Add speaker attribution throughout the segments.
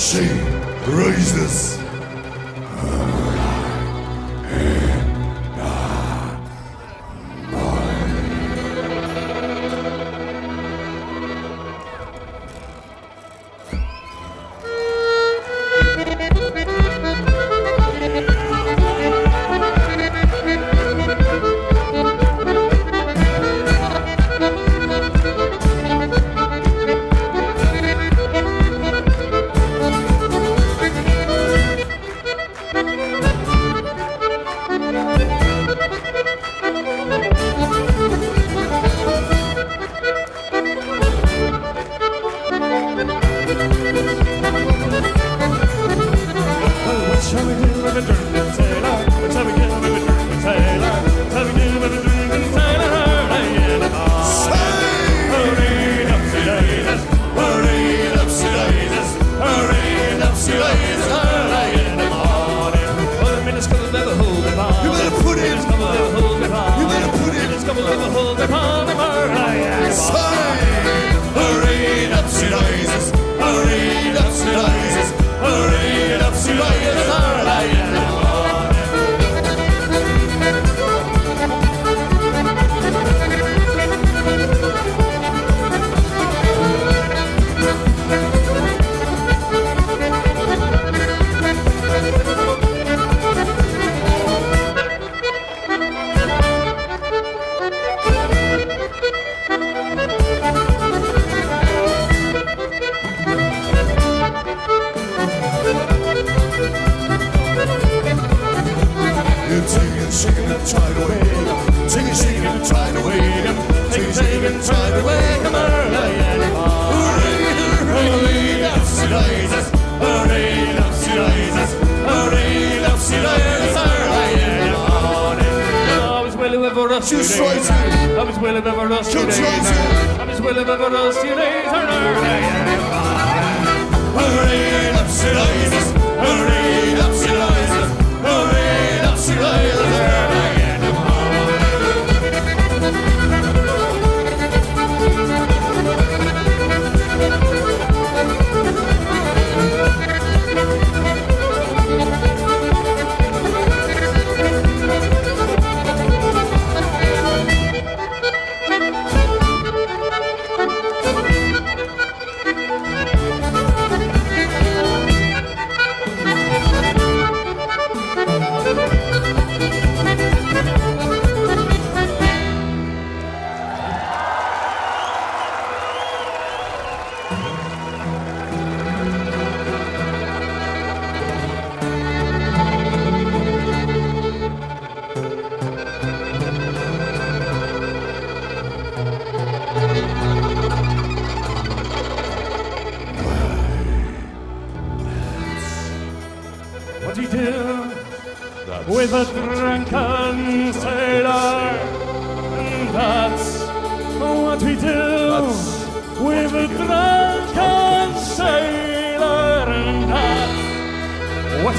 Speaker 1: She rises.
Speaker 2: Shall we do, the dirt?
Speaker 1: Take shaking the tide away.
Speaker 2: Take it, shaking the tide away. Take it, shaking the tide away. Hooray, hooray, lopsy rises. Hooray, lopsy rises. Hooray, lopsy rises. Ever rusty days. I was well of ever rusty days. I was well of ever rusty days.
Speaker 1: Hooray, lopsy
Speaker 2: rises.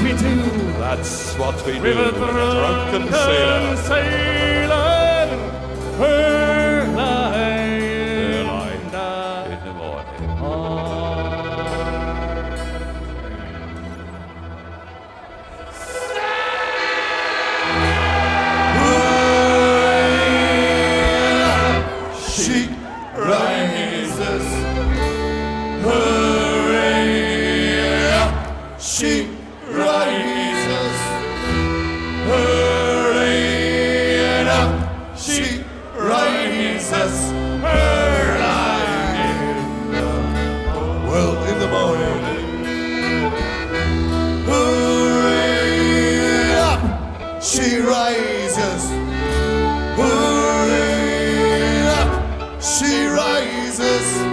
Speaker 2: we do.
Speaker 3: That's what we River do. Drunken
Speaker 2: sailor. sailor.
Speaker 1: Christmas.